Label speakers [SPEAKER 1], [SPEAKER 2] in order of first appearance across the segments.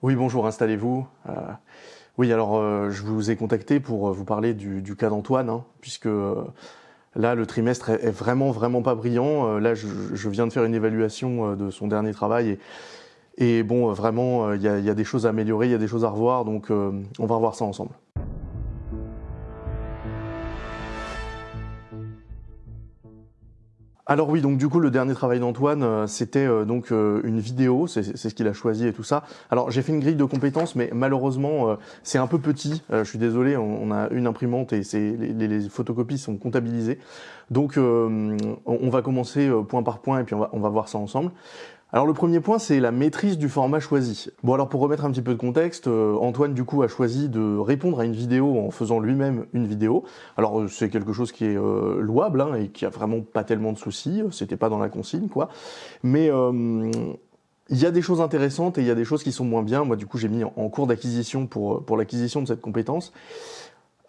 [SPEAKER 1] Oui, bonjour, installez-vous. Euh, oui, alors euh, je vous ai contacté pour euh, vous parler du, cas d'Antoine, hein, puisque là, le trimestre est, vraiment, vraiment pas brillant. là, je, viens de faire une évaluation de son dernier travail et, bon, vraiment, il y a, y, a, des choses à améliorer, il y a des choses à revoir, donc on va revoir ça ensemble. Alors oui, donc du coup le dernier travail d'Antoine, euh, c'était euh, donc euh, une vidéo, c'est ce qu'il a choisi et tout ça. Alors j'ai fait une grille de compétences, mais malheureusement c'est un peu petit. je suis désolé, on, a une imprimante et les, les, photocopies sont comptabilisées. Donc on, va commencer point par point et puis on va, on va voir ça ensemble. Alors le premier point, c'est la maîtrise du format choisi. Bon alors pour remettre un petit peu de contexte, euh, Antoine du coup a choisi de répondre à une vidéo en faisant lui-même une vidéo. Alors euh, c'est quelque chose qui est euh, louable hein, et qui a vraiment pas tellement de soucis, c'était pas dans la consigne quoi. Mais il y a des choses intéressantes et il y a des choses qui sont moins bien. Moi du coup j'ai mis en cours d'acquisition pour, pour l'acquisition de cette compétence.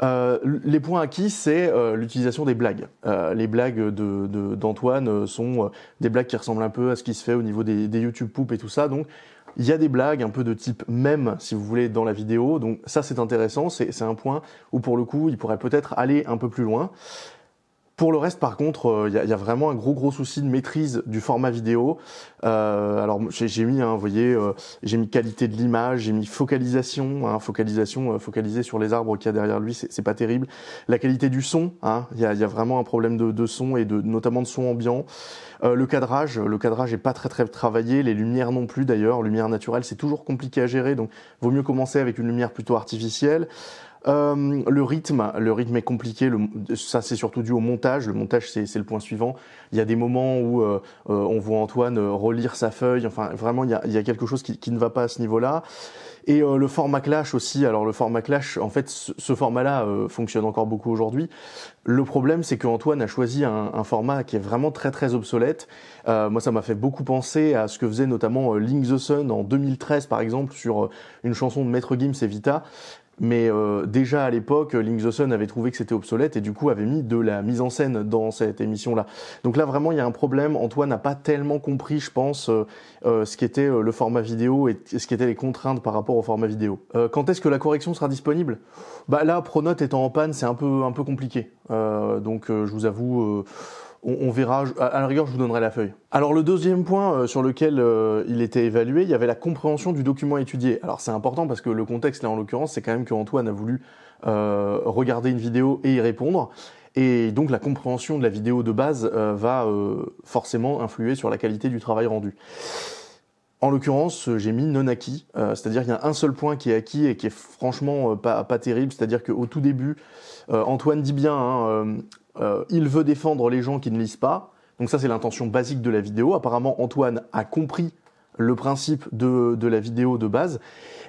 [SPEAKER 1] Euh, les points acquis, c'est euh, l'utilisation des blagues. Euh, les blagues d'Antoine de, sont des blagues qui ressemblent un peu à ce qui se fait au niveau des, des YouTube poop et tout ça. Donc, il y a des blagues un peu de type même, si vous voulez, dans la vidéo. Donc, ça, c'est intéressant. C'est un point où, pour le coup, il pourrait peut-être aller un peu plus loin. Pour le reste, par contre, il euh, y, a vraiment un gros gros souci de maîtrise du format vidéo. Euh, alors j'ai mis, hein, vous voyez, euh, j'ai mis qualité de l'image, j'ai mis focalisation, hein, focalisation focalisée sur les arbres qu'il y a derrière lui, c'est pas terrible. La qualité du son, hein, il y, a, y, a, vraiment un problème de, de, son et de notamment de son ambiant. le cadrage, le cadrage est pas très très travaillé, les lumières non plus d'ailleurs, lumière naturelle c'est toujours compliqué à gérer, donc vaut mieux commencer avec une lumière plutôt artificielle. Euh, le rythme, le rythme est compliqué. ça, c'est surtout dû au montage. Le montage, c'est le point suivant. Il y a des moments où euh, euh, on voit Antoine relire sa feuille. Enfin, vraiment, il y a, quelque chose qui, ne va pas à ce niveau-là. Et le format Clash aussi. Alors le format Clash, en fait, ce, format-là fonctionne encore beaucoup aujourd'hui. Le problème, c'est qu'Antoine a choisi un, format qui est vraiment très très obsolète. moi, ça m'a fait beaucoup penser à ce que faisait notamment Link the Sun en 2013, par exemple, sur une chanson de Maître Gims et Vita. Mais euh, déjà à l'époque, Link the Sun avait trouvé que c'était obsolète et du coup avait mis de la mise en scène dans cette émission-là. Donc là vraiment il y a un problème. Antoine n'a pas tellement compris, je pense, euh, euh, ce qu'était le format vidéo et ce qu'étaient les contraintes par rapport au format vidéo. quand est-ce que la correction sera disponible? Bah là, Pronote étant en panne, c'est un peu un peu compliqué. donc je vous avoue on, verra. À la rigueur, je vous donnerai la feuille. Alors le deuxième point euh, sur lequel euh, il était évalué, il y avait la compréhension du document étudié. Alors c'est important parce que le contexte là en l'occurrence, c'est quand même que Antoine a voulu euh, regarder une vidéo et y répondre. Et donc la compréhension de la vidéo de base va forcément influer sur la qualité du travail rendu. En l'occurrence, j'ai mis non acquis, c'est-à-dire qu'il y a un seul point qui est acquis et qui est franchement pas, terrible, c'est-à-dire qu'au tout début, Antoine dit bien, hein, euh, il veut défendre les gens qui ne lisent pas. Donc ça, c'est l'intention basique de la vidéo. Apparemment, Antoine a compris le principe de, la vidéo de base.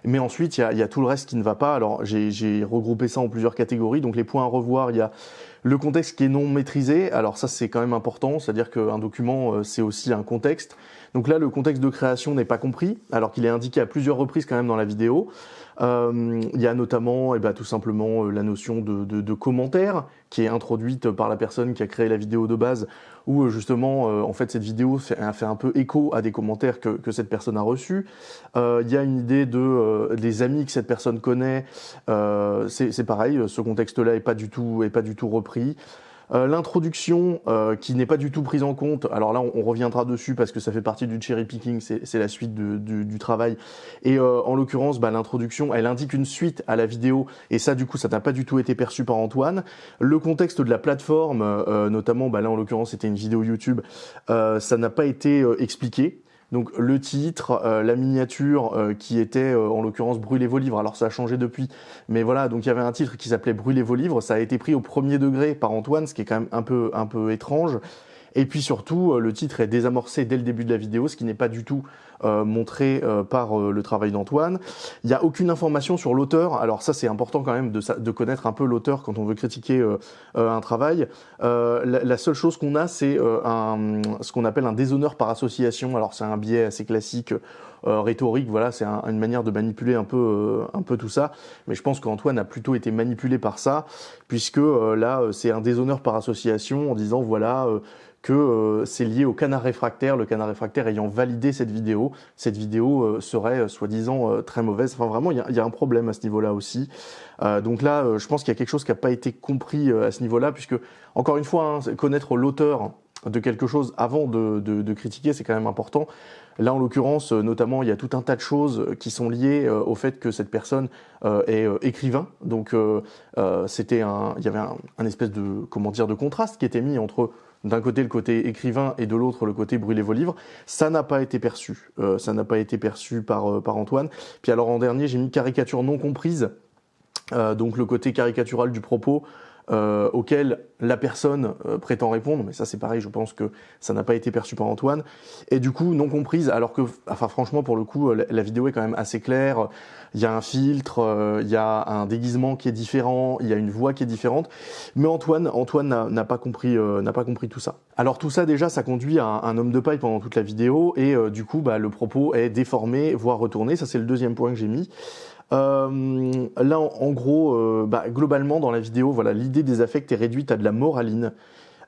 [SPEAKER 1] Mais ensuite, il y a, tout le reste qui ne va pas. Alors, j'ai regroupé ça en plusieurs catégories. Donc, les points à revoir, il y a le contexte qui est non maîtrisé. Alors ça, c'est quand même important. C'est-à-dire qu'un document, euh, c'est aussi un contexte. Donc là, le contexte de création n'est pas compris, alors qu'il est indiqué à plusieurs reprises quand même dans la vidéo. Euh, il y a notamment eh ben, tout simplement euh, la notion de, de, commentaire qui est introduite par la personne qui a créé la vidéo de base, où euh, justement, en fait, cette vidéo fait, fait, un peu écho à des commentaires que, cette personne a reçus. il y a une idée de des amis que cette personne connaît. c'est pareil, ce contexte-là est pas du tout est pas du tout repris. Euh, l'introduction euh, qui n'est pas du tout prise en compte, alors là on, reviendra dessus parce que ça fait partie du cherry picking, c'est la suite du, travail. Et euh, en l'occurrence, bah, l'introduction, elle indique une suite à la vidéo et ça du coup ça n'a pas du tout été perçu par Antoine. Le contexte de la plateforme, notamment bah, là en l'occurrence c'était une vidéo YouTube, ça n'a pas été expliqué. Donc le titre, euh, la miniature euh, qui était euh, en l'occurrence Brûlez vos livres. Alors ça a changé depuis, mais voilà. Donc il y avait un titre qui s'appelait Brûlez vos livres. Ça a été pris au premier degré par Antoine, ce qui est quand même un peu un peu étrange. Et puis surtout, le titre est désamorcé dès le début de la vidéo, ce qui n'est pas du tout montré euh, par euh, le travail d'Antoine. Il n'y a aucune information sur l'auteur. Alors ça, c'est important quand même de, de, connaître un peu l'auteur quand on veut critiquer un travail. La, la, seule chose qu'on a, c'est un, ce qu'on appelle un déshonneur par association. Alors c'est un biais assez classique rhétorique, voilà, c'est une manière de manipuler un peu, un peu tout ça. Mais je pense qu'Antoine a plutôt été manipulé par ça, puisque là, c'est un déshonneur par association en disant voilà que euh, c'est lié au canard réfractaire, le canard réfractaire ayant validé cette vidéo. Cette vidéo euh, serait euh, soi-disant très mauvaise. Enfin vraiment, il y a, un problème à ce niveau-là aussi. donc là, je pense qu'il y a quelque chose qui n'a pas été compris à ce niveau-là, puisque, encore une fois, hein, connaître l'auteur de quelque chose avant de critiquer, c'est quand même important. Là, en l'occurrence, notamment, il y a tout un tas de choses qui sont liées au fait que cette personne est écrivain. Donc, c'était un, il y avait un, un, espèce de, comment dire, de contraste qui était mis entre d'un côté le côté écrivain et de l'autre le côté brûlez vos livres, ça n'a pas été perçu. Euh, ça n'a pas été perçu par, euh, par Antoine. Puis alors en dernier, j'ai mis caricature non comprise, euh, donc le côté caricatural du propos. Euh, auquel la personne euh, prétend répondre, mais ça c'est pareil, je pense que ça n'a pas été perçu par Antoine, et du coup non comprise, alors que, enfin franchement pour le coup, la, vidéo est quand même assez claire, il y a un filtre, il y a un déguisement qui est différent, il y a une voix qui est différente, mais Antoine, Antoine n'a pas compris, n'a pas compris tout ça. Alors tout ça déjà, ça conduit à un, un homme de paille pendant toute la vidéo, et du coup bah, le propos est déformé, voire retourné, ça c'est le deuxième point que j'ai mis. Euh, là, en, gros, euh, bah, globalement, dans la vidéo, voilà, l'idée des affects est réduite à de la moraline.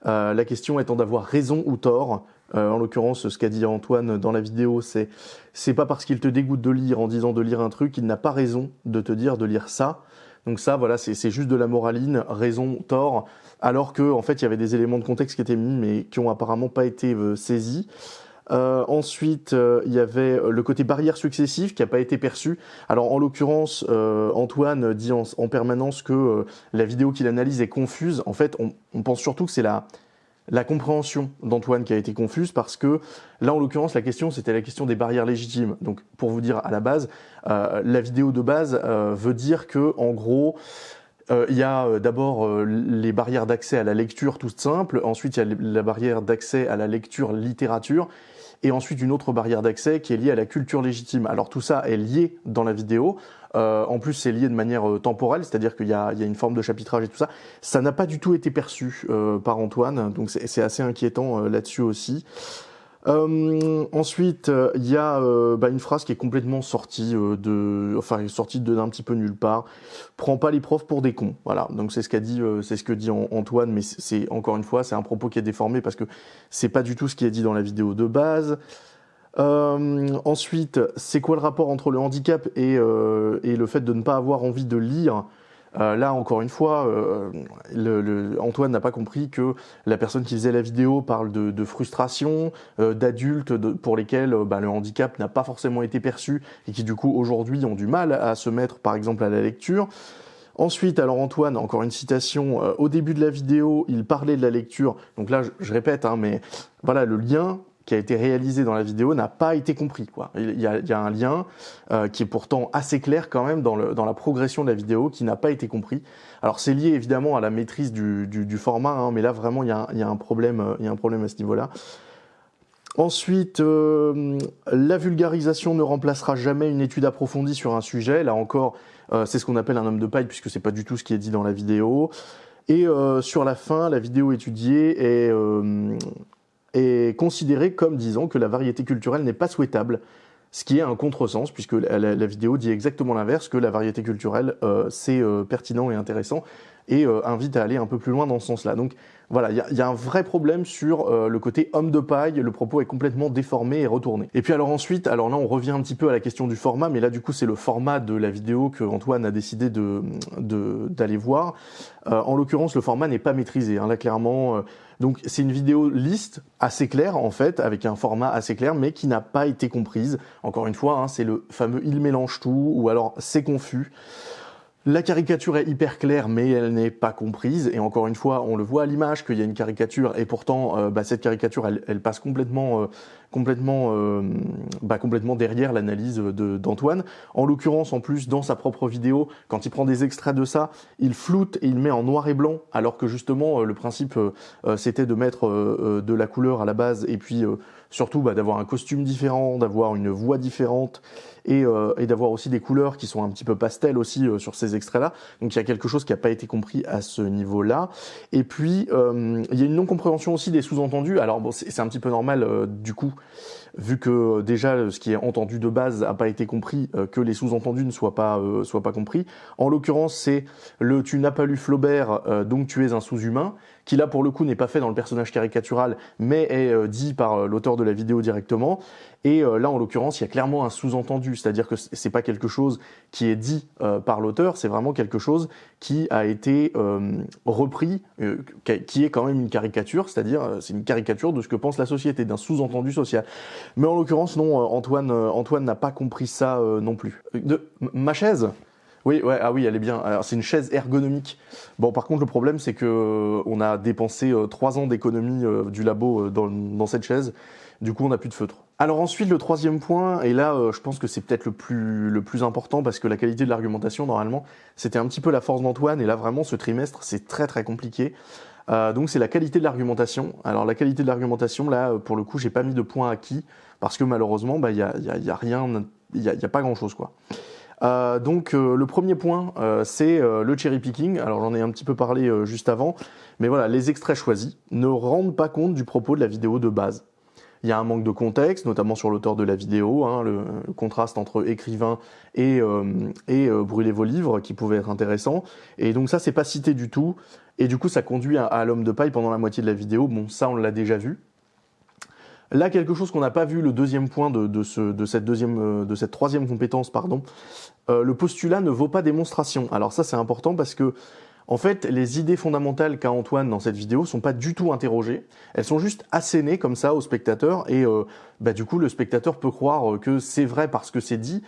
[SPEAKER 1] Euh, la question étant d'avoir raison ou tort. Euh, en l'occurrence, ce qu'a dit Antoine dans la vidéo, c'est c'est pas parce qu'il te dégoûte de lire en disant de lire un truc qu'il n'a pas raison de te dire de lire ça. Donc ça, voilà, c'est juste de la moraline, raison, tort, alors que en fait, il y avait des éléments de contexte qui étaient mis, mais qui ont apparemment pas été saisis. Euh, ensuite, euh, il y avait le côté barrière successive qui n'a pas été perçu. Alors en l'occurrence, euh, Antoine dit en, permanence que la vidéo qu'il analyse est confuse. En fait, on, on pense surtout que c'est la, la compréhension d'Antoine qui a été confuse parce que là, en l'occurrence, la question, c'était la question des barrières légitimes. Donc, pour vous dire à la base, la vidéo de base veut dire que, en gros, il y a d'abord les barrières d'accès à la lecture toute simple, ensuite il y a la barrière d'accès à la lecture littérature, et ensuite une autre barrière d'accès qui est liée à la culture légitime. Alors tout ça est lié dans la vidéo. Euh, en plus, c'est lié de manière euh, temporelle, c'est-à-dire qu'il y, y, a une forme de chapitrage et tout ça. Ça n'a pas du tout été perçu euh, par Antoine, donc c'est assez inquiétant euh, là-dessus aussi. Euh, ensuite, il y a euh, bah, une phrase qui est complètement sortie euh, de, enfin sortie d'un petit peu nulle part. Prends pas les profs pour des cons. Voilà. Donc c'est ce qu'a dit, c'est ce que dit Antoine, mais c'est encore une fois, c'est un propos qui est déformé parce que c'est pas du tout ce qui est dit dans la vidéo de base. ensuite, c'est quoi le rapport entre le handicap et le fait de ne pas avoir envie de lire? Euh, là, encore une fois, euh, le, Antoine n'a pas compris que la personne qui faisait la vidéo parle de, de frustration, euh, d'adultes pour lesquels bah, le handicap n'a pas forcément été perçu et qui du coup aujourd'hui ont du mal à se mettre par exemple à la lecture. Ensuite, alors Antoine, encore une citation, au début de la vidéo, il parlait de la lecture. Donc là, je, je répète, hein, mais voilà, le lien qui a été réalisé dans la vidéo n'a pas été compris. Quoi. Il, y a, un lien euh, qui est pourtant assez clair quand même dans, dans la progression de la vidéo qui n'a pas été compris. Alors c'est lié évidemment à la maîtrise du, du, format, hein, mais là vraiment il y a, il y a un problème, euh, il y a un problème à ce niveau-là. Ensuite, euh, la vulgarisation ne remplacera jamais une étude approfondie sur un sujet. Là encore, c'est ce qu'on appelle un homme de paille puisque c'est pas du tout ce qui est dit dans la vidéo. Et sur la fin, la vidéo étudiée est, est considéré comme disant que la variété culturelle n'est pas souhaitable, ce qui est un contresens, puisque la, vidéo dit exactement l'inverse, que la variété culturelle, euh, c'est euh, pertinent et intéressant, et euh, invite à aller un peu plus loin dans ce sens-là. Donc voilà, il y, y, a un vrai problème sur euh, le côté homme de paille, le propos est complètement déformé et retourné. Et puis alors ensuite, alors là on revient un petit peu à la question du format, mais là du coup c'est le format de la vidéo que Antoine a décidé de d'aller voir. Euh, en l'occurrence, le format n'est pas maîtrisé. Hein, là clairement, euh, donc c'est une vidéo liste assez claire en fait, avec un format assez clair, mais qui n'a pas été comprise. Encore une fois, hein, c'est le fameux il mélange tout, ou alors c'est confus. La caricature est hyper claire, mais elle n'est pas comprise. Et encore une fois, on le voit à l'image qu'il y a une caricature, et pourtant, euh, bah, cette caricature, elle, passe complètement, euh, complètement, euh, bah, complètement derrière l'analyse d'Antoine. En l'occurrence, en plus, dans sa propre vidéo, quand il prend des extraits de ça, il floute et il met en noir et blanc, alors que justement, le principe, c'était de mettre de la couleur à la base, et puis surtout bah, d'avoir un costume différent, d'avoir une voix différente et, euh, et d'avoir aussi des couleurs qui sont un petit peu pastel aussi euh, sur ces extraits-là. Donc il y a quelque chose qui n'a pas été compris à ce niveau-là. Et puis euh, il y a une non-compréhension aussi des sous-entendus. Alors bon, c'est un petit peu normal du coup. Vu que déjà ce qui est entendu de base n'a pas été compris, que les sous-entendus ne soient pas, soient pas compris. En l'occurrence, c'est le tu n'as pas lu Flaubert, donc tu es un sous-humain qui là pour le coup n'est pas fait dans le personnage caricatural, mais est euh, dit par euh, l'auteur de la vidéo directement. Et euh, là, en l'occurrence, il y a clairement un sous-entendu, c'est-à-dire que c'est pas quelque chose qui est dit par l'auteur, c'est vraiment quelque chose qui a été repris, qui est quand même une caricature, c'est-à-dire c'est une caricature de ce que pense la société, d'un sous-entendu social. Mais en l'occurrence, non, Antoine, Antoine n'a pas compris ça non plus. De ma chaise? Oui, ouais, ah oui, elle est bien. Alors c'est une chaise ergonomique. Bon, par contre, le problème, c'est que euh, on a dépensé euh, trois ans d'économie euh, du labo dans, dans, cette chaise. Du coup, on n'a plus de feutre. Alors ensuite, le troisième point, et là, je pense que c'est peut-être le plus, le plus important parce que la qualité de l'argumentation, normalement, c'était un petit peu la force d'Antoine, et là, vraiment, ce trimestre, c'est très très compliqué. Euh, donc c'est la qualité de l'argumentation. Alors la qualité de l'argumentation, là, pour le coup, j'ai pas mis de point acquis parce que malheureusement, bah, il y a, y, a, y a rien, il y a, pas grand chose, quoi. Euh, donc euh, le premier point, euh, c'est le cherry picking. Alors j'en ai un petit peu parlé juste avant, mais voilà, les extraits choisis ne rendent pas compte du propos de la vidéo de base. Il y a un manque de contexte, notamment sur l'auteur de la vidéo, hein, le, contraste entre écrivain et, et brûler vos livres qui pouvait être intéressant. Et donc ça, c'est pas cité du tout. Et du coup, ça conduit à l'homme de paille pendant la moitié de la vidéo. Bon, ça, on l'a déjà vu. Là, quelque chose qu'on n'a pas vu, le deuxième point de, ce, de, cette deuxième, euh, de cette troisième compétence, pardon, euh, le postulat ne vaut pas démonstration. Alors ça, c'est important parce que, en fait, les idées fondamentales qu'a Antoine dans cette vidéo sont pas du tout interrogées. Elles sont juste assénées comme ça au spectateur et euh, bah, du coup, le spectateur peut croire que c'est vrai parce que c'est dit.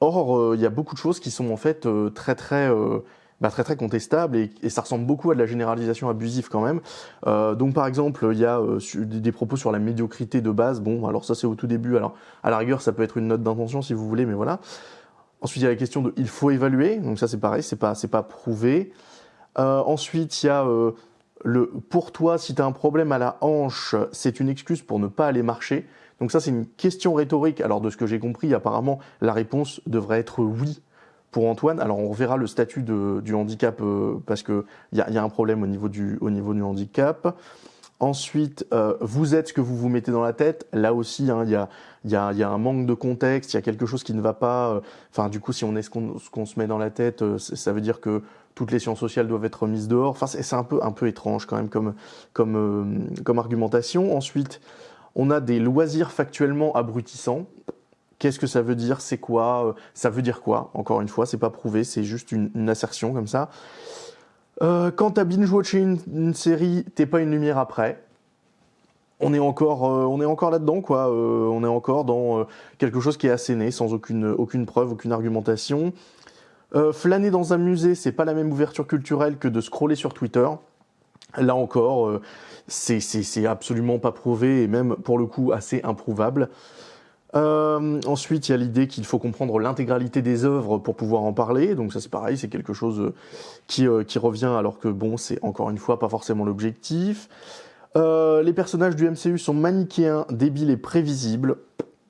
[SPEAKER 1] Or, il y a beaucoup de choses qui sont en fait très très bah, très très contestable et, ça ressemble beaucoup à de la généralisation abusive quand même. Euh, donc par exemple, il y a euh, des propos sur la médiocrité de base. Bon, alors ça c'est au tout début. Alors à la rigueur, ça peut être une note d'intention si vous voulez, mais voilà. Ensuite, il y a la question de il faut évaluer. Donc ça c'est pareil, c'est pas c'est pas prouvé. Euh, ensuite, il y a euh, le pour toi, si tu as un problème à la hanche, c'est une excuse pour ne pas aller marcher. Donc ça, c'est une question rhétorique. Alors de ce que j'ai compris, apparemment, la réponse devrait être oui pour Antoine, alors on verra le statut du handicap euh, parce qu'il y a, y a un problème au niveau du, au niveau du handicap. Ensuite, euh, vous êtes ce que vous vous mettez dans la tête. Là aussi, hein, il y, a, y, a, y, a, un manque de contexte, il y a quelque chose qui ne va pas. Euh, enfin, du coup, si on est ce qu'on se met dans la tête, ça veut dire que toutes les sciences sociales doivent être mises dehors. Enfin, c'est un peu, un peu étrange quand même comme, comme, argumentation. Ensuite, on a des loisirs factuellement abrutissants. Qu'est-ce que ça veut dire? C'est quoi? Euh, Ça veut dire quoi? Encore une fois, c'est pas prouvé, c'est juste une, assertion comme ça. Euh, quand t'as binge-watché une, une, série, t'es pas une lumière après. On est encore, euh, là-dedans, quoi. Euh, on est encore dans quelque chose qui est asséné, sans aucune preuve, aucune argumentation. Flâner dans un musée, c'est pas la même ouverture culturelle que de scroller sur Twitter. Là encore, c'est absolument pas prouvé et même pour le coup assez improuvable. Euh, ensuite, il y a l'idée qu'il faut comprendre l'intégralité des œuvres pour pouvoir en parler. Donc ça, c'est pareil, c'est quelque chose euh, qui, euh, revient alors que bon, c'est encore une fois pas forcément l'objectif. Euh, les personnages du MCU sont manichéens, débiles et prévisibles.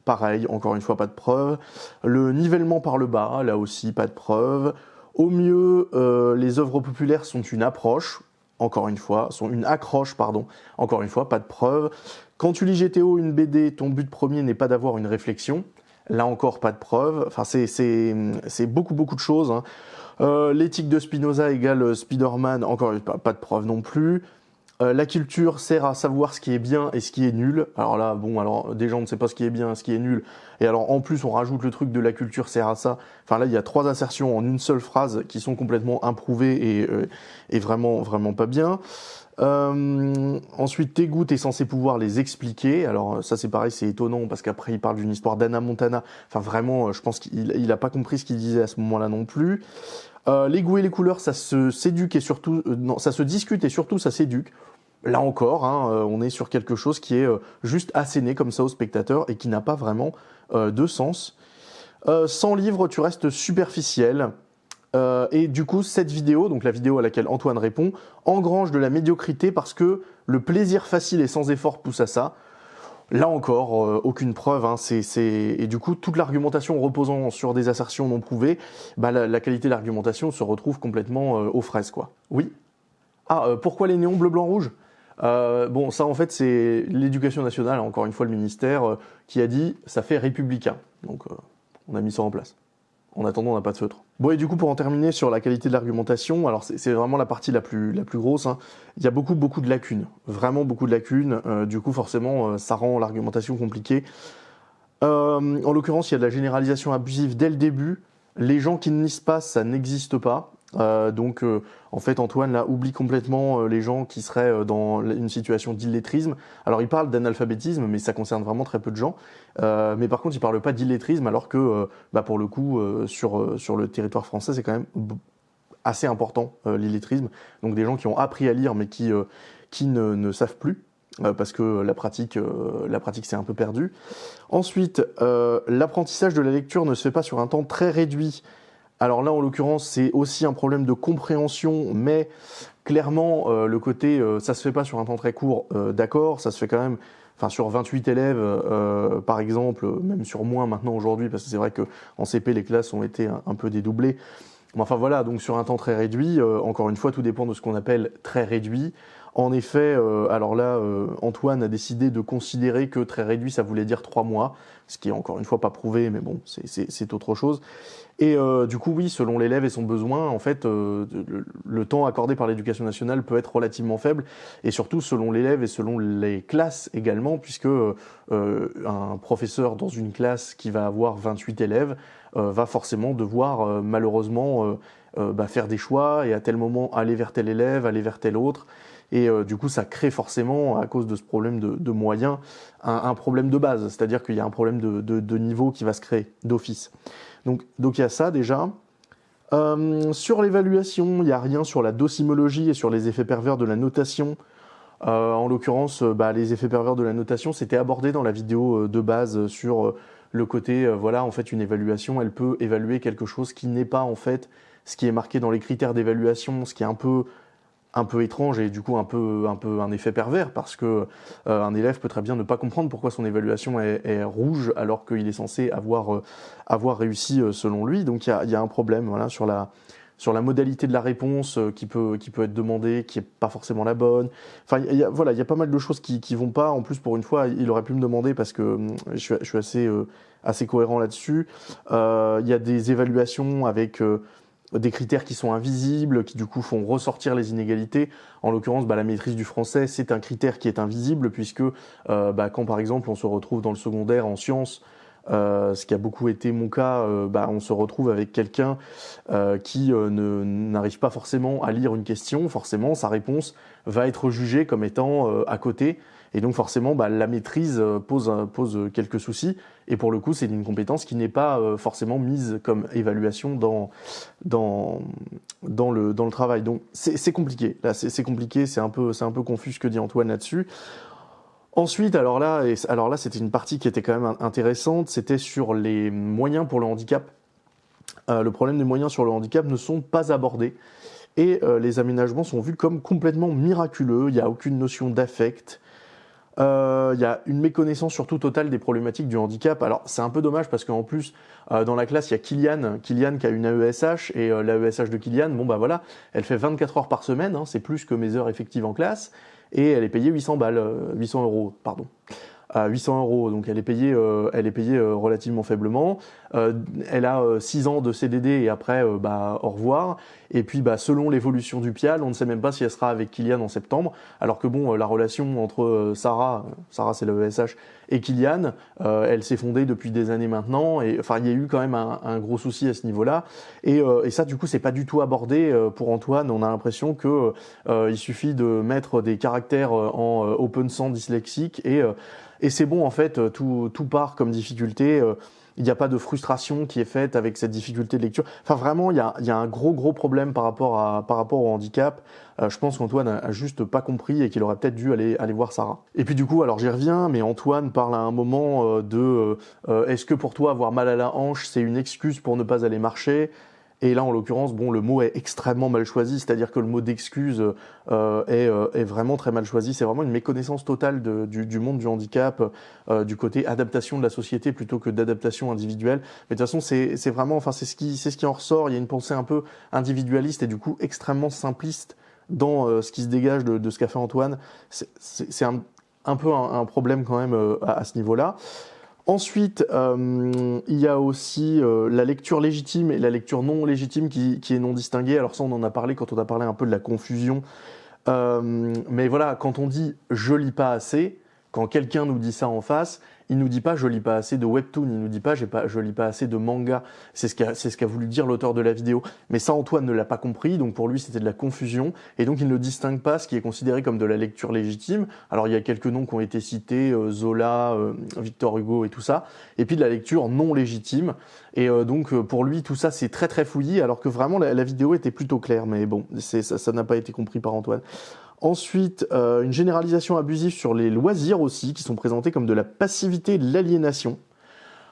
[SPEAKER 1] Pareil, encore une fois, pas de preuve. Le nivellement par le bas, là aussi, pas de preuve. Au mieux, euh, les œuvres populaires sont une approche, encore une fois, sont une accroche, pardon, encore une fois, pas de preuve. Quand tu lis GTO, une BD, ton but premier n'est pas d'avoir une réflexion. Là encore, pas de preuve. Enfin, c'est beaucoup, beaucoup de choses. Hein. Euh, L'éthique de Spinoza égale Spider-Man, encore pas, pas de preuve non plus. Euh, la culture sert à savoir ce qui est bien et ce qui est nul. Alors là, bon, alors déjà on ne sait pas ce qui est bien, ce qui est nul. Et alors en plus on rajoute le truc de la culture sert à ça. Enfin là, il y a trois assertions en une seule phrase qui sont complètement improuvées et, euh, et vraiment vraiment pas bien. Euh, ensuite, tes goûts, t'es censé pouvoir les expliquer. Alors ça c'est pareil, c'est étonnant parce qu'après il parle d'une histoire d'Anna Montana. Enfin vraiment, euh, je pense qu'il il a pas compris ce qu'il disait à ce moment-là non plus. Euh, les goûts et les couleurs, ça se s'éduque et surtout, ça se discute et surtout ça s'éduque. Là encore, hein, euh, on est sur quelque chose qui est juste asséné comme ça au spectateur et qui n'a pas vraiment de sens. sans livre, tu restes superficiel. et du coup, cette vidéo, donc la vidéo à laquelle Antoine répond, engrange de la médiocrité parce que le plaisir facile et sans effort pousse à ça. Là encore, euh, aucune preuve. Hein, Et du coup, toute l'argumentation reposant sur des assertions non prouvées, bah, la, qualité de l'argumentation se retrouve complètement euh, aux fraises. Quoi. Oui Ah, euh, pourquoi les néons bleu, blanc, rouge? Euh, bon, ça en fait c'est l'éducation nationale, encore une fois le ministère, euh, qui a dit ça fait républicain. Donc euh, on a mis ça en place. En attendant, on n'a pas de feutre. Bon, et du coup, pour en terminer sur la qualité de l'argumentation, alors c'est vraiment la partie la plus, grosse. Hein. Il y a beaucoup, beaucoup de lacunes. Vraiment beaucoup de lacunes. du coup, forcément, ça rend l'argumentation compliquée. en l'occurrence, il y a de la généralisation abusive dès le début. Les gens qui ne lisent pas, ça n'existe pas. Euh, donc, euh, en fait, Antoine là oublie complètement euh, les gens qui seraient dans une situation d'illettrisme. Alors, il parle d'analphabétisme, mais ça concerne vraiment très peu de gens. mais par contre, il parle pas d'illettrisme, alors que, bah, pour le coup, sur sur le territoire français, c'est quand même assez important l'illettrisme. Donc, des gens qui ont appris à lire, mais qui qui ne, ne savent plus. parce que la pratique, la pratique s'est un peu perdue. Ensuite, l'apprentissage de la lecture ne se fait pas sur un temps très réduit alors là, en l'occurrence, c'est aussi un problème de compréhension, mais clairement, euh, le côté, euh, ça se fait pas sur un temps très court, euh, d'accord, ça se fait quand même, enfin sur 28 élèves, par exemple, même sur moins maintenant aujourd'hui, parce que c'est vrai que en CP, les classes ont été un, peu dédoublées. Mais enfin voilà, donc sur un temps très réduit, encore une fois, tout dépend de ce qu'on appelle très réduit. En effet, alors là, Antoine a décidé de considérer que très réduit, ça voulait dire trois mois, ce qui est encore une fois pas prouvé, mais bon, c'est autre chose. Et euh, du coup, oui, selon l'élève et son besoin, en fait, euh, le, temps accordé par l'éducation nationale peut être relativement faible, et surtout selon l'élève et selon les classes également, puisque euh, un professeur dans une classe qui va avoir 28 élèves va forcément devoir malheureusement bah, faire des choix et à tel moment aller vers tel élève, aller vers tel autre. Et du coup, ça crée forcément, à cause de ce problème de, moyens, un, problème de base. C'est-à-dire qu'il y a un problème de, niveau qui va se créer d'office. Donc, donc il y a ça déjà. Euh, sur l'évaluation, il n'y a rien sur la docimologie et sur les effets pervers de la notation. Euh, en l'occurrence, euh, bah, les effets pervers de la notation, c'était abordé dans la vidéo de base sur le côté, voilà, en fait, une évaluation, elle peut évaluer quelque chose qui n'est pas en fait ce qui est marqué dans les critères d'évaluation, ce qui est un peu un peu étrange et du coup un peu un peu un effet pervers parce que euh, un élève peut très bien ne pas comprendre pourquoi son évaluation est, rouge alors qu'il est censé avoir euh, avoir réussi euh, selon lui. Donc il y a, y a, un problème voilà sur la sur la modalité de la réponse qui peut qui peut être demandée qui est pas forcément la bonne. Enfin y a, voilà il y a pas mal de choses qui qui vont pas. En plus pour une fois il aurait pu me demander parce que hum, je suis, je suis assez assez cohérent là-dessus. Il y a des évaluations avec des critères qui sont invisibles, qui du coup font ressortir les inégalités. En l'occurrence, bah, la maîtrise du français, c'est un critère qui est invisible, puisque euh, bah, quand par exemple on se retrouve dans le secondaire en sciences, euh, ce qui a beaucoup été mon cas, euh, bah, on se retrouve avec quelqu'un qui n'arrive pas forcément à lire une question, forcément sa réponse va être jugée comme étant à côté, et donc forcément, bah, la maîtrise euh, pose, pose quelques soucis. Et pour le coup, c'est une compétence qui n'est pas euh, forcément mise comme évaluation dans, le, travail. Donc c'est compliqué. C'est compliqué, c'est un, peu, confus ce que dit Antoine là-dessus. Ensuite, alors là, c'était une partie qui était quand même intéressante. C'était sur les moyens pour le handicap. Euh, le problème des moyens sur le handicap ne sont pas abordés et les aménagements sont vus comme complètement miraculeux. Il n'y a aucune notion d'affect, il euh, y a une méconnaissance surtout totale des problématiques du handicap. Alors c'est un peu dommage parce qu'en plus euh, dans la classe il y a Kylian, Kylian qui a une AESH et euh, l'AESH de Kylian, bon bah voilà, elle fait 24 heures par semaine, hein, c'est plus que mes heures effectives en classe et elle est payée 800 balles, 800 euros, pardon à 800 euros, donc elle est payée, elle est payée relativement faiblement. Elle a 6 ans de CDD et après, bah, au revoir. Et puis, bah, selon l'évolution du PIAL, on ne sait même pas si elle sera avec Kylian en septembre. Alors que bon, la relation entre Sarah, Sarah c'est le ESH, et Kylian, elle s'est fondée depuis des années maintenant. Et enfin, il y a eu quand même un, gros souci à ce niveau-là. Et, et, ça, du coup, c'est pas du tout abordé pour Antoine. On a l'impression que il suffit de mettre des caractères en open sans dyslexique et et c'est bon, en fait, euh, tout, tout part comme difficulté. Euh, il n'y a pas de frustration qui est faite avec cette difficulté de lecture. Enfin, vraiment, il y a, un gros, gros problème par rapport, au handicap. Euh, je pense qu'Antoine a, juste pas compris et qu'il aurait peut-être dû aller, aller voir Sarah. Et puis du coup, alors j'y reviens, mais Antoine parle à un moment de est-ce que pour toi avoir mal à la hanche, c'est une excuse pour ne pas aller marcher? Et là, en l'occurrence, bon, le mot est extrêmement mal choisi, c'est-à-dire que le mot d'excuse euh, euh, est, vraiment très mal choisi. C'est vraiment une méconnaissance totale du, monde du handicap, euh, du côté adaptation de la société plutôt que d'adaptation individuelle. Mais de toute façon, c'est vraiment, enfin, c'est ce qui, c'est ce qui en ressort. Il y a une pensée un peu individualiste et du coup extrêmement simpliste dans ce qui se dégage de, ce qu'a fait Antoine, c'est un, peu un, problème quand même à, ce niveau-là. Ensuite, il y a aussi la lecture légitime et la lecture non légitime qui, est non distinguée. Alors ça, on en a parlé quand on a parlé un peu de la confusion. mais voilà, quand on dit je lis pas assez, quand quelqu'un nous dit ça en face, il nous dit pas je lis pas assez de webtoon, il nous dit pas, pas je lis pas assez de manga. C'est ce qu'a ce qu'a voulu dire l'auteur de la vidéo. Mais ça Antoine ne l'a pas compris, donc pour lui c'était de la confusion et donc il ne distingue pas ce qui est considéré comme de la lecture légitime. Alors il y a quelques noms qui ont été cités, euh, Zola, euh, Victor Hugo et tout ça, et puis de la lecture non légitime. Et euh, donc pour lui tout ça c'est très très fouillis alors que vraiment la, vidéo était plutôt claire. Mais bon, ça n'a pas été compris par Antoine. Ensuite, euh, une généralisation abusive sur les loisirs aussi, qui sont présentés comme de la passivité de l'aliénation.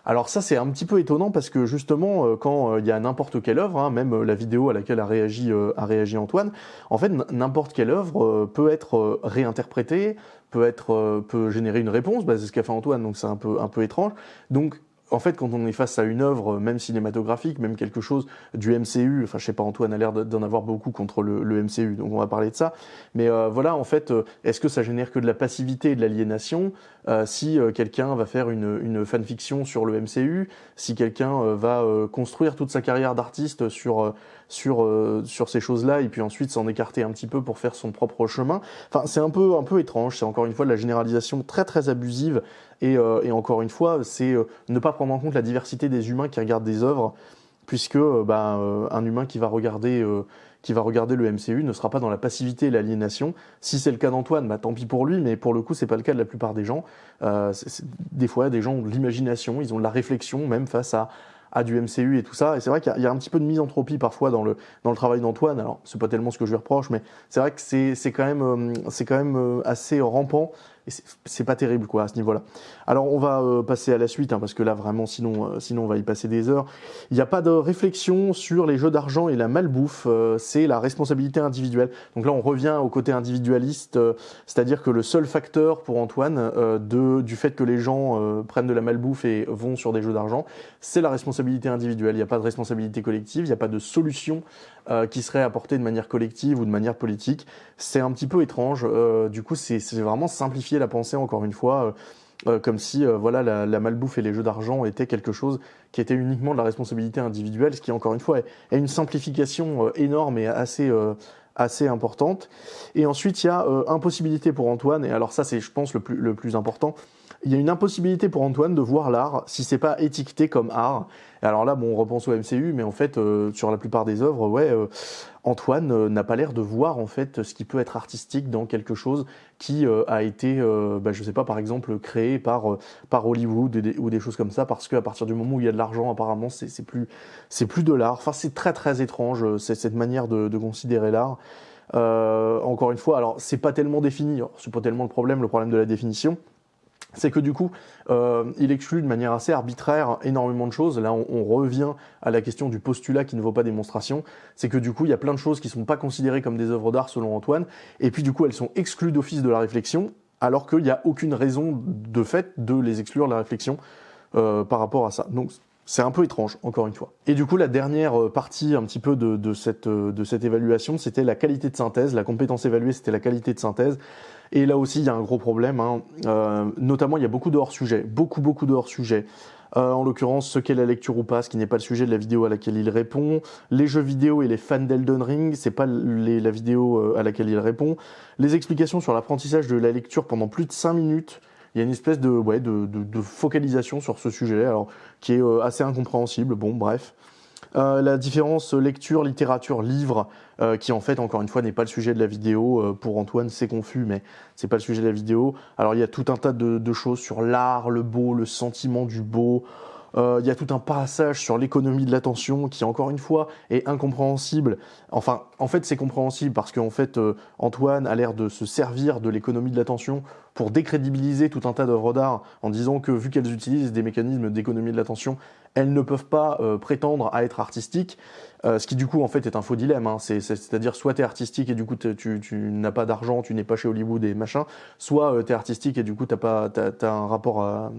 [SPEAKER 1] Alors ça, c'est un petit peu étonnant parce que justement, euh, quand euh, il y a n'importe quelle œuvre, hein, même la vidéo à laquelle a réagi, a réagi Antoine, en fait, n'importe quelle œuvre peut être réinterprétée, peut être, peut générer une réponse. Bah, c'est ce qu'a fait Antoine, donc c'est un peu, un peu étrange. Donc en fait, quand on est face à une œuvre, même cinématographique, même quelque chose du MCU, enfin, je sais pas, Antoine a l'air d'en avoir beaucoup contre le, MCU, donc on va parler de ça. Mais euh, voilà, en fait, euh, est-ce que ça génère que de la passivité et de l'aliénation? Euh, si quelqu'un va faire une, fanfiction sur le MCU, si quelqu'un va construire toute sa carrière d'artiste sur sur sur ces choses-là et puis ensuite s'en écarter un petit peu pour faire son propre chemin. Enfin, c'est un peu un peu étrange. C'est encore une fois de la généralisation très très abusive et, et encore une fois, c'est ne pas prendre en compte la diversité des humains qui regardent des œuvres, puisque euh, bah, euh, un humain qui va regarder euh, qui va regarder le MCU ne sera pas dans la passivité et l'aliénation. Si c'est le cas d'Antoine, bah, tant pis pour lui, mais pour le coup, c'est pas le cas de la plupart des gens. des fois, des gens ont de l'imagination, ils ont de la réflexion, même face à, à du MCU et tout ça. Et c'est vrai qu'il y, a un petit peu de misanthropie parfois dans le, dans le travail d'Antoine. Alors, c'est pas tellement ce que je lui reproche, mais c'est vrai que c'est quand même, c'est quand même assez rampant c'est pas terrible quoi à ce niveau-là. Alors on va euh, passer à la suite hein, parce que là vraiment sinon euh, sinon on va y passer des heures. Il n'y a pas de réflexion sur les jeux d'argent et la malbouffe, euh, c'est la responsabilité individuelle. Donc là on revient au côté individualiste, c'est-à-dire que le seul facteur pour Antoine de du fait que les gens prennent de la malbouffe et vont sur des jeux d'argent, c'est la responsabilité individuelle. Il n'y a pas de responsabilité collective, il n'y a pas de solution qui serait apportée de manière collective ou de manière politique. C'est un petit peu étrange. du coup c'est vraiment simplifié la pensée encore une fois. Euh, euh, comme si euh, voilà la, malbouffe et les jeux d'argent étaient quelque chose qui était uniquement de la responsabilité individuelle, ce qui encore une fois est, une simplification énorme et assez assez importante. Et ensuite il y a impossibilité pour Antoine et alors ça c'est je pense le plus le plus important. Il y a une impossibilité pour Antoine de voir l'art si c'est pas étiqueté comme art. Et alors là, bon, on repense au MCU, mais en fait, sur la plupart des œuvres, ouais, Antoine euh, n'a pas l'air de voir en fait ce qui peut être artistique dans quelque chose qui euh, a été, euh, bah, je sais pas, par exemple créé par par Hollywood ou des choses comme ça, parce qu'à partir du moment où il y a de l'argent, apparemment, c'est plus c'est plus de l'art. Enfin, c'est très très étrange cette manière de, de considérer l'art. encore une fois, alors c'est pas tellement défini, c'est pas tellement le problème, le problème de la définition c'est que du coup, euh, il exclut de manière assez arbitraire énormément de choses. Là, on, revient à la question du postulat qui ne vaut pas démonstration. C'est que du coup, il y a plein de choses qui ne sont pas considérées comme des œuvres d'art selon Antoine, et puis du coup, elles sont exclues d'office de la réflexion, alors qu'il n'y a aucune raison de fait de les exclure de la réflexion euh, par rapport à ça. Donc, c'est un peu étrange, encore une fois. Et du coup, la dernière euh, partie un petit peu de, cette, de cette évaluation, c'était la qualité de synthèse. La compétence évaluée, c'était la qualité de synthèse. Et là aussi, il y a un gros problème. Hein. Euh, notamment, il y a beaucoup de hors-sujets, beaucoup, beaucoup de hors-sujets. Euh, en l'occurrence, ce qu'est la lecture ou pas, ce qui n'est pas le sujet de la vidéo à laquelle il répond. Les jeux vidéo et les fans d'Elden Ring, c'est pas la vidéo euh, à laquelle il répond. Les explications sur l'apprentissage de la lecture pendant plus de 5 minutes. Il y a une espèce de, ouais, de, de, de focalisation sur ce sujet, alors qui est assez incompréhensible. Bon, bref. Euh, la différence lecture, littérature, livre, euh, qui en fait, encore une fois, n'est pas le sujet de la vidéo. Euh, pour Antoine, c'est confus, mais c'est pas le sujet de la vidéo. Alors, il y a tout un tas de, choses sur l'art, le beau, le sentiment du beau. Il y a tout un passage sur l'économie de l'attention qui, encore une fois, est incompréhensible. Enfin, en fait, c'est compréhensible parce qu'en fait, Antoine a l'air de se servir de l'économie de l'attention pour décrédibiliser tout un tas d'œuvres d'art en disant que, vu qu'elles utilisent des mécanismes d'économie de l'attention, elles ne peuvent pas euh, prétendre à être artistiques, euh, ce qui du coup en fait est un faux dilemme. Hein. C'est-à-dire soit tu es artistique et du coup tu, n'as pas d'argent, tu n'es pas chez Hollywood et machin, soit euh, tu es artistique et du coup tu pas as, un rapport à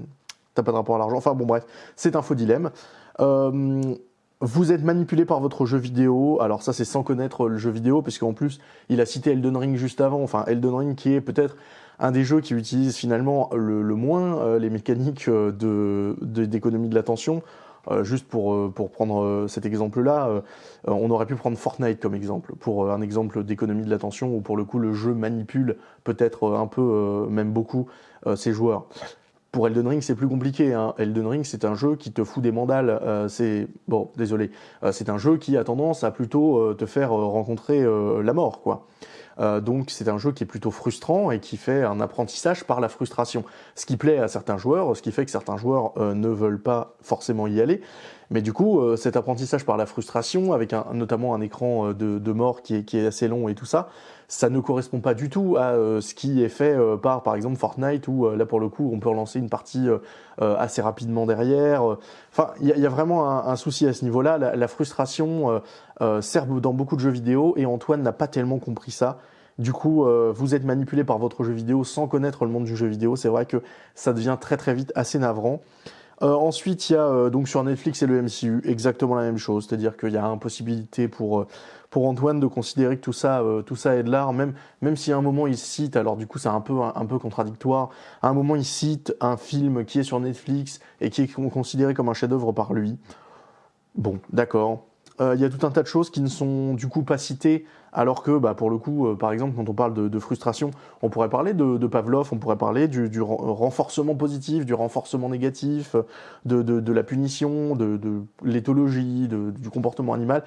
[SPEAKER 1] pas de rapport à l'argent. Enfin bon bref, c'est un faux dilemme. vous êtes manipulé par votre jeu vidéo. Alors ça, c'est sans connaître le jeu vidéo, parce qu'en plus, il a cité Elden Ring juste avant. Enfin, Elden Ring qui est peut-être un des jeux qui utilise finalement le, moins euh, les mécaniques euh, de d'économie de, l'attention. Euh, juste pour, pour prendre cet exemple-là, on aurait pu prendre Fortnite comme exemple, pour un exemple d'économie de l'attention, où pour le coup le jeu manipule peut-être un peu, même beaucoup, ses joueurs. Pour Elden Ring, c'est plus compliqué. Hein. Elden Ring, c'est un jeu qui te fout des mandales. Euh, c'est bon, désolé. Euh, c'est un jeu qui a tendance à plutôt euh, te faire rencontrer la mort, quoi. donc c'est un jeu qui est plutôt frustrant et qui fait un apprentissage par la frustration. Ce qui plaît à certains joueurs, ce qui fait que certains joueurs ne veulent pas forcément y aller. Mais du coup, cet apprentissage par la frustration, avec un, notamment un écran de, de mort qui est, qui est assez long et tout ça, ça ne correspond pas du tout à euh, ce qui est fait euh, par, par exemple, Fortnite, où euh, là, pour le coup, on peut relancer une partie assez rapidement derrière. Enfin, il y, a vraiment un, souci à ce niveau-là. La, frustration sert dans beaucoup de jeux vidéo, et Antoine n'a pas tellement compris ça. Du coup, vous êtes manipulé par votre jeu vidéo sans connaître le monde du jeu vidéo. C'est vrai que ça devient très très vite assez navrant. Ensuite, il y a donc sur Netflix et le MCU exactement la même chose, c'est-à-dire qu'il y a impossibilité pour pour Antoine de considérer que tout ça, euh, tout ça est de l'art, même, même si à un moment il cite, alors du coup c'est un peu, un, peu contradictoire, à un moment il cite un film qui est sur Netflix et qui est considéré comme un chef-d'œuvre par lui. Bon, d'accord. Euh, il y a tout un tas de choses qui ne sont du coup pas citées, alors que bah, pour le coup, euh, par exemple, quand on parle de, frustration, on pourrait parler de, Pavlov, on pourrait parler du, renforcement positif, du renforcement négatif, de, de la punition, de, l'éthologie, du comportement animal.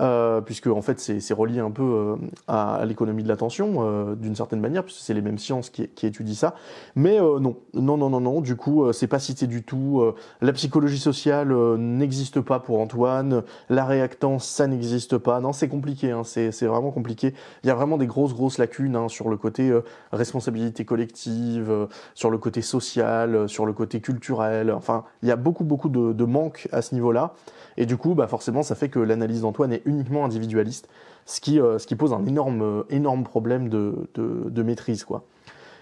[SPEAKER 1] Euh, puisque en fait c'est relié un peu euh, à, l'économie de l'attention euh, d'une certaine manière, puisque c'est les mêmes sciences qui, qui, étudient ça. Mais non, non, non, non, non. Du coup, c'est pas cité du tout. la psychologie sociale n'existe pas pour Antoine. La réactance, ça n'existe pas. Non, c'est compliqué. Hein, c'est vraiment compliqué. Il y a vraiment des grosses, grosses lacunes hein, sur le côté responsabilité collective, sur le côté social, sur le côté culturel. Enfin, il y a beaucoup, beaucoup de, de manques à ce niveau-là. Et du coup, bah forcément, ça fait que l'analyse d'Antoine est uniquement individualiste, ce qui, euh, ce qui pose un énorme, euh, problème de, de, maîtrise. quoi.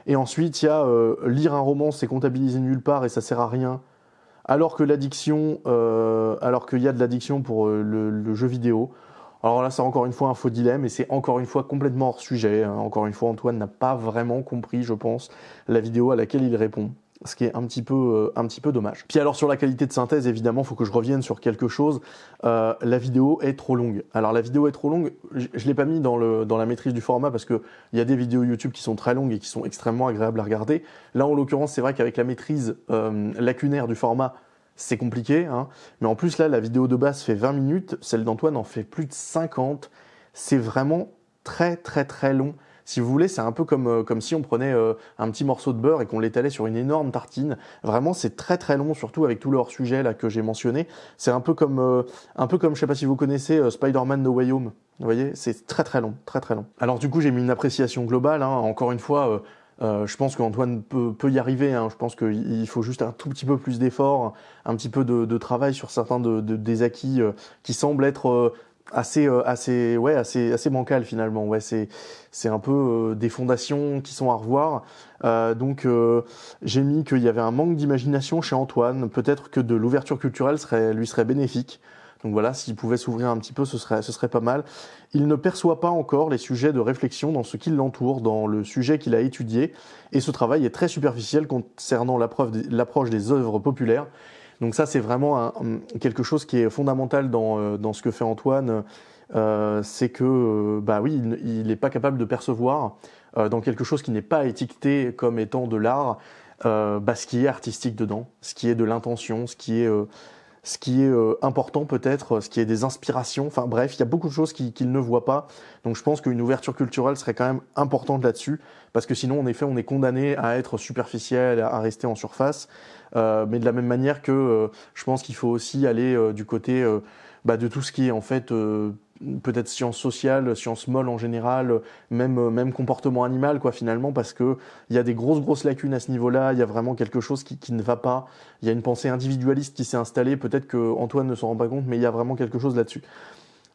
[SPEAKER 1] Et ensuite, il y a euh, lire un roman, c'est comptabiliser nulle part et ça sert à rien. Alors que l'addiction, alors qu'il y a de l'addiction pour le, jeu vidéo. Alors là, c'est encore une fois un faux dilemme et c'est encore une fois complètement hors sujet. Hein. Encore une fois, Antoine n'a pas vraiment compris, je pense, la vidéo à laquelle il répond ce qui est un petit peu euh, un petit peu dommage. Puis alors sur la qualité de synthèse, évidemment, il faut que je revienne sur quelque chose. Euh, la vidéo est trop longue. Alors la vidéo est trop longue. Je, ne l'ai pas mis dans la maîtrise du format parce que il y a des vidéos YouTube qui sont très longues et qui sont extrêmement agréables à regarder. Là, en l'occurrence, c'est vrai qu'avec la maîtrise euh, lacunaire du format, c'est compliqué. Hein. Mais en plus là, la vidéo de base fait 20 minutes. Celle d'Antoine en fait plus de 50. C'est vraiment très très très long. Si vous voulez, c'est un peu comme, euh, comme si on prenait euh, un petit morceau de beurre et qu'on l'étalait sur une énorme tartine. Vraiment, c'est très très long, surtout avec tout le hors-sujet là que j'ai mentionné. C'est un peu comme, euh, un peu comme, je sais pas si vous connaissez Spider-Man No Way Home. Vous voyez, c'est très très long, très très long. Alors du coup, j'ai mis une appréciation globale. Hein. Encore une fois. je pense qu'Antoine peut, peut, y arriver. Hein. Je pense qu'il faut juste un tout petit peu plus d'effort, un petit peu de, de, travail sur certains de, de, des acquis qui semblent être assez euh, assez ouais assez assez bancal finalement. Ouais c'est c'est un peu euh, des fondations qui sont à revoir. Euh, donc j'ai mis qu'il y avait un manque d'imagination chez Antoine. Peut-être que de l'ouverture culturelle serait lui serait bénéfique. Donc voilà s'il pouvait s'ouvrir un petit peu ce serait ce serait pas mal. Il ne perçoit pas encore les sujets de réflexion dans ce qui l'entoure dans le sujet qu'il a étudié. Et ce travail est très superficiel concernant l'approche des œuvres populaires donc ça, c'est vraiment quelque chose qui est fondamental dans, euh, dans ce que fait Antoine. Euh, c'est que, euh, bah oui, il n'est pas capable de percevoir dans quelque chose qui n'est pas étiqueté comme étant de l'art, bah, ce qui est artistique dedans, ce qui est de l'intention, ce qui est ce qui est important peut-être, ce qui est des inspirations. Enfin bref, il y a beaucoup de choses qu'il ne voit pas. Donc je pense qu'une ouverture culturelle serait quand même importante là-dessus, parce que sinon, en effet, on est condamné à être superficiel, à rester en surface. Euh, mais de la même manière que euh, je pense qu'il faut aussi aller euh, du côté bah, de tout ce qui est en fait peut-être sciences sociales, sciences molles en général, même même comportement animal quoi finalement parce que il y a des grosses grosses lacunes à ce niveau-là, il y a vraiment quelque chose qui, qui ne va pas, il y a une pensée individualiste qui s'est installée, peut-être que Antoine ne s'en rend pas compte mais il y a vraiment quelque chose là-dessus.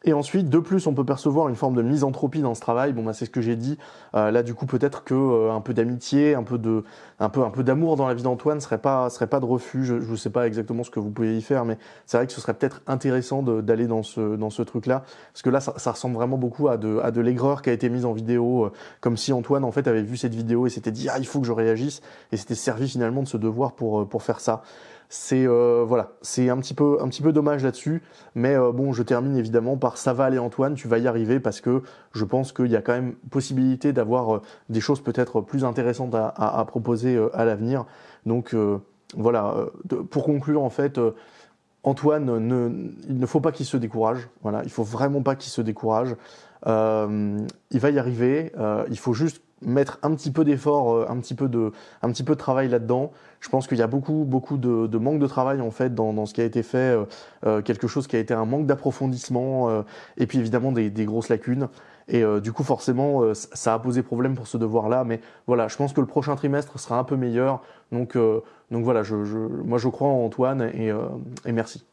[SPEAKER 1] Et ensuite, de plus, on peut percevoir une forme de misanthropie dans ce travail. Bon, bah, c'est ce que j'ai dit. Euh, là, du coup, peut-être que euh, un peu d'amitié, un peu de, un peu, un peu d'amour dans la vie d'Antoine serait pas, serait pas de refus. Je ne sais pas exactement ce que vous pouvez y faire, mais c'est vrai que ce serait peut-être intéressant d'aller dans ce, dans ce truc-là, parce que là, ça, ça, ressemble vraiment beaucoup à de, à de l'aigreur qui a été mise en vidéo, euh, comme si Antoine, en fait, avait vu cette vidéo et s'était dit ah, il faut que je réagisse, et s'était servi finalement de ce devoir pour, pour faire ça. C'est euh, voilà, c'est un petit peu un petit peu dommage là-dessus, mais euh, bon, je termine évidemment par ça va aller Antoine, tu vas y arriver parce que je pense qu'il y a quand même possibilité d'avoir euh, des choses peut-être plus intéressantes à, proposer à l'avenir. Donc voilà, pour conclure en fait. Antoine, ne, il ne faut pas qu'il se décourage. Voilà, il faut vraiment pas qu'il se décourage. il va y arriver. il faut juste mettre un petit peu d'effort, euh, un petit peu de, un petit peu de travail là-dedans. Je pense qu'il y a beaucoup, beaucoup de, de, manque de travail en fait dans, dans ce qui a été fait, euh, euh quelque chose qui a été un manque d'approfondissement euh, et puis évidemment des, des grosses lacunes. Et du coup, forcément, ça a posé problème pour ce devoir-là. Mais voilà, je pense que le prochain trimestre sera un peu meilleur. Donc, donc voilà, je, je, moi je crois en Antoine et, et merci.